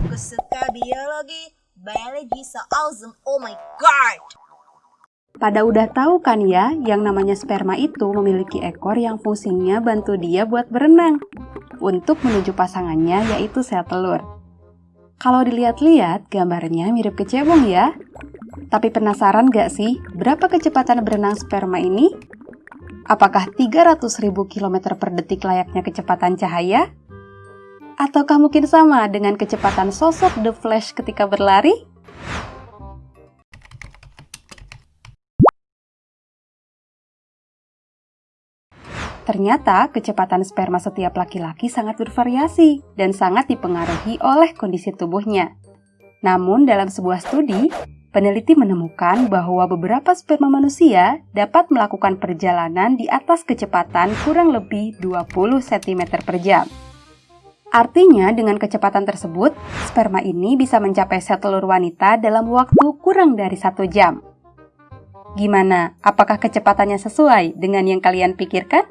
Aku suka biologi, biology so awesome, oh my god! Pada udah tahu kan ya, yang namanya sperma itu memiliki ekor yang fungsinya bantu dia buat berenang. Untuk menuju pasangannya yaitu sel telur. Kalau dilihat-lihat, gambarnya mirip kecebong ya. Tapi penasaran gak sih, berapa kecepatan berenang sperma ini? Apakah 300.000 km per detik layaknya kecepatan cahaya? Ataukah mungkin sama dengan kecepatan sosok The Flash ketika berlari? Ternyata kecepatan sperma setiap laki-laki sangat bervariasi dan sangat dipengaruhi oleh kondisi tubuhnya. Namun dalam sebuah studi, peneliti menemukan bahwa beberapa sperma manusia dapat melakukan perjalanan di atas kecepatan kurang lebih 20 cm per jam. Artinya dengan kecepatan tersebut, sperma ini bisa mencapai sel telur wanita dalam waktu kurang dari satu jam. Gimana? Apakah kecepatannya sesuai dengan yang kalian pikirkan?